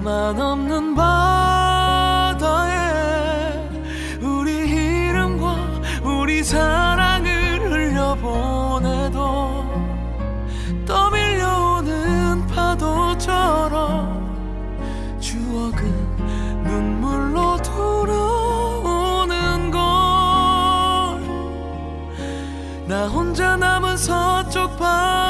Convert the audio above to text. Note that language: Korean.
너만 없는 바다에 우리 이름과 우리 사랑을 흘려보내도 떠밀려오는 파도처럼 추억은 눈물로 돌아오는 걸 나 혼자 남은 서쪽 바